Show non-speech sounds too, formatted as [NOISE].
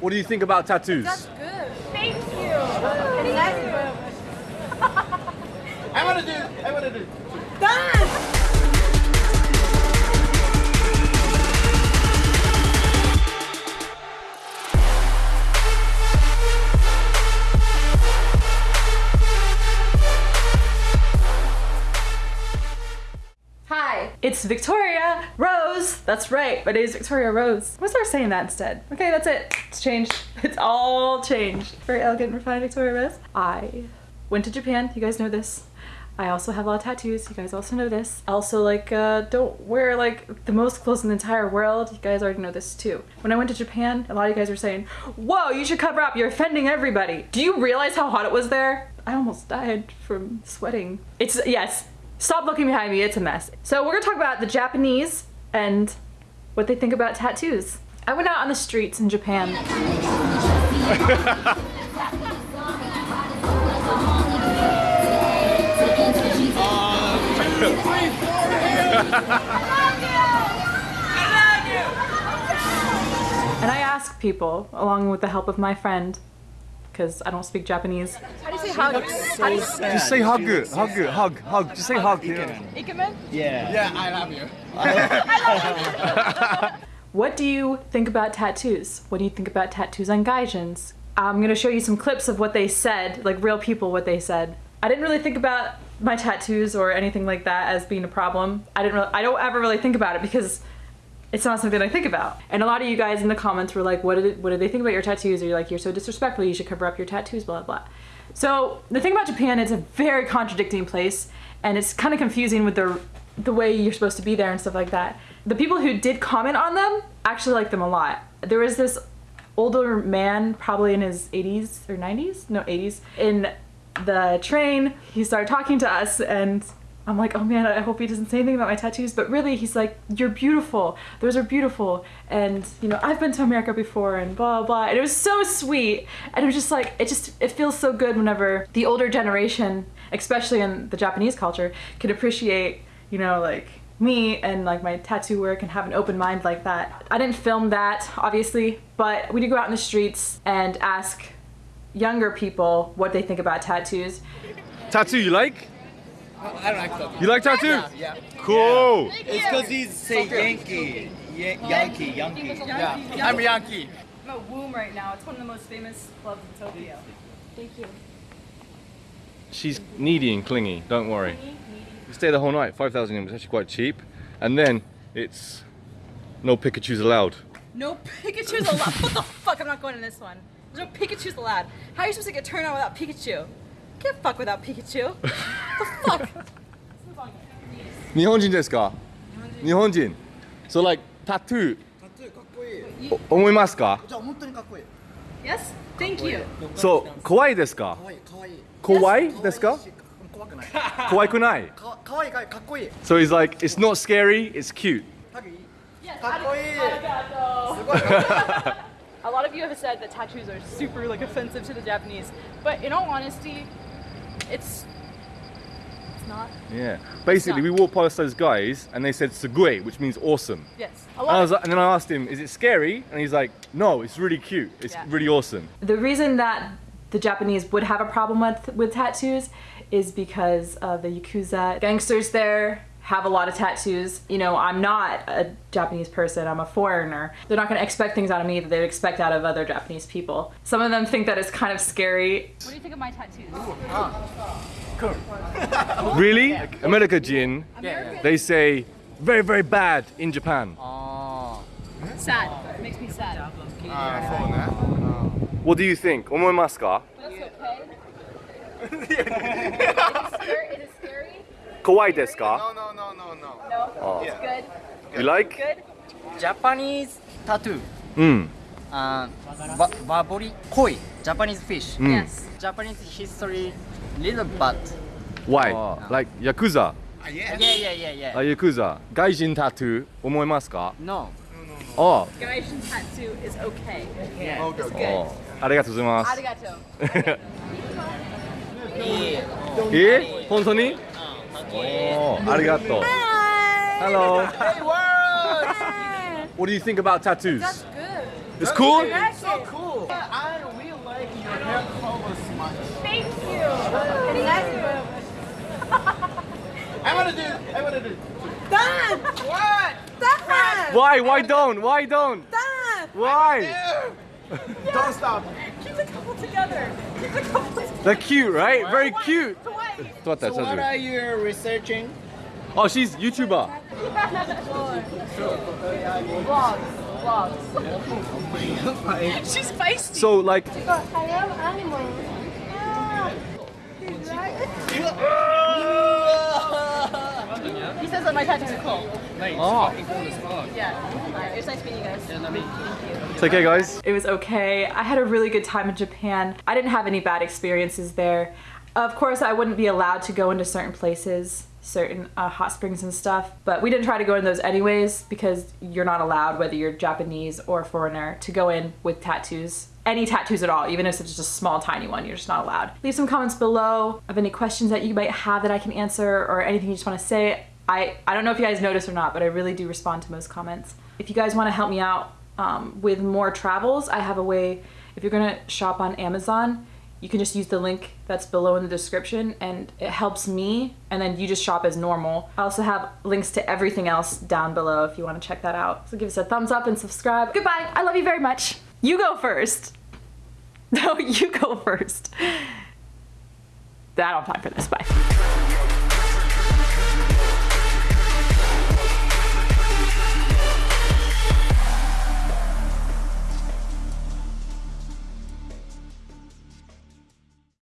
What do you think about tattoos? That's good. Thank you. Thank you. I want to do. I want to do. Done. It's Victoria Rose. That's right, my name is Victoria Rose. Gonna start saying that instead. Okay, that's it. It's changed. [LAUGHS] It's all changed. Very elegant, refined Victoria Rose. I went to Japan. You guys know this. I also have a lot of tattoos. You guys also know this. Also like uh, don't wear like the most clothes in the entire world. You guys already know this too. When I went to Japan, a lot of you guys were saying, whoa, you should cover up. You're offending everybody. Do you realize how hot it was there? I almost died from sweating. It's, yes, stop looking behind me. It's a mess. So we're gonna talk about the Japanese and what they think about tattoos. I went out on the streets in Japan. And I asked people, along with the help of my friend, because I don't speak Japanese. How do you say hug? How do you Just say hug, hug, hug, hug. Just say hug. Ikemen? Yeah. Yeah, I love you. [LAUGHS] What do you think about tattoos? What do you think about tattoos on gaijins? I'm gonna show you some clips of what they said, like real people what they said. I didn't really think about my tattoos or anything like that as being a problem. I didn't really, I don't ever really think about it because it's not something I think about. And a lot of you guys in the comments were like, what did, what did they think about your tattoos? Or you're like, you're so disrespectful, you should cover up your tattoos, blah, blah. So the thing about Japan, it's a very contradicting place and it's kind of confusing with the, the way you're supposed to be there and stuff like that. The people who did comment on them actually liked them a lot. There was this older man, probably in his 80s or 90s, no 80s, in the train. He started talking to us and I'm like, oh man, I hope he doesn't say anything about my tattoos. But really, he's like, you're beautiful. Those are beautiful. And, you know, I've been to America before and blah, blah. And it was so sweet. And it was just like, it just, it feels so good whenever the older generation, especially in the Japanese culture, can appreciate, you know, like me and like my tattoo work and have an open mind like that. I didn't film that, obviously, but we did go out in the streets and ask younger people what they think about tattoos. Tattoo you like? I don't like that. You like tattoo? Yeah. Cool. It's because he's say Yankee. Ya- Yankee, Yankee. Yeah. I'm Yankee. I'm at Womb right now. It's one of the most famous clubs in Tokyo. Thank you. She's needy and clingy. Don't worry. You stay the whole night. Five thousand yen was actually quite cheap, and then it's no Pikachu's allowed. No Pikachu's allowed. what the fuck? I'm not going to this one. There's no Pikachu's allowed. How are you supposed to get turned on without Pikachu? Can't fuck without Pikachu. the fuck? 日本人ですか？日本人。So like tattoo タトゥーかっこいい。お思いますか？じゃあ本当にかっこいい。 Yes? Thank you. そう怖いですかか？わいい、かわいい。怖いですか？怖くない。怖くない。かかわいいかかっこいい。 So he's like, it's not scary, it's cute. [LAUGHS] ハグいい。 Yes. かっこいい。 Arigato. すごいかっこいい。 A lot of you have said that tattoos are super like offensive to the Japanese, but in all honesty, it's it's not. Yeah. Basically, we walked past those guys and they said "sugoi," which means awesome. Yes. A And, I was like, and then I asked him, "Is it scary?" And he's like, "No, it's really cute. It's Yeah. really awesome." The reason that the Japanese would have a problem with with tattoos is because of the yakuza gangsters there have a lot of tattoos. You know, I'm not a Japanese person, I'm a foreigner. They're not going to expect things out of me that they would expect out of other Japanese people. Some of them think that it's kind of scary. What do you think of my tattoos? [LAUGHS] Really? America Jin, they say very, very bad in Japan. Sad. It makes me sad. ああ、そうね。 What do you think? 思いますか? That's okay. [LAUGHS] is, it scary? is it scary? 怖いですか? No, no, no, no, no. No? Oh. It's good? You like? Good? Japanese tattoo. うん。Uh, ba- babori koi. Japanese fish. うん。Yes. Japanese history little but Why? Oh. Like Yakuza? Ah, yeah yeah yeah yeah. あ、Yakuza. 外人タトゥー思いますか? no. あ Gaijin tattoo is okay. Yeah. Okay, あ okay. ありがとうございます。Arigato. え本当に Oh, arigato. Hi. Hello. Hey, world. what do you think about tattoos? That's good. It's cool? It's so cool. I really like your hair color so much. Thank you. I want to do it. I want to do it. Done. What? Done. Why? Why don't? Why don't? Done. Why? Don't stop. Keep the couple together. Keep the couple together. They're cute, right? Very cute. Hawaii. [LAUGHS] What So what are you researching? Oh, she's YouTuber. Vlogs. [LAUGHS] Vlogs. She's feisty. So like, I am animal. He says that my tattoos are cool. oh, Yeah. Alright, it was nice meeting you guys. it's okay, guys. It was okay. I had a really good time in Japan. I didn't have any bad experiences there. Of course, I wouldn't be allowed to go into certain places, certain uh, hot springs and stuff, but we didn't try to go in those anyways because you're not allowed, whether you're Japanese or foreigner, to go in with tattoos. Any tattoos at all, even if it's just a small, tiny one, you're just not allowed. Leave some comments below of any questions that you might have that I can answer or anything you just want to say. I, I don't know if you guys notice or not, but I really do respond to most comments. If you guys want to help me out um, with more travels, I have a way. If you're gonna shop on Amazon, you can just use the link that's below in the description and it helps me and then you just shop as normal. I also have links to everything else down below if you want to check that out. So give us a thumbs up and subscribe. Goodbye. I love you very much. You go first. [LAUGHS] No, you go first. I don't have time for this. Bye.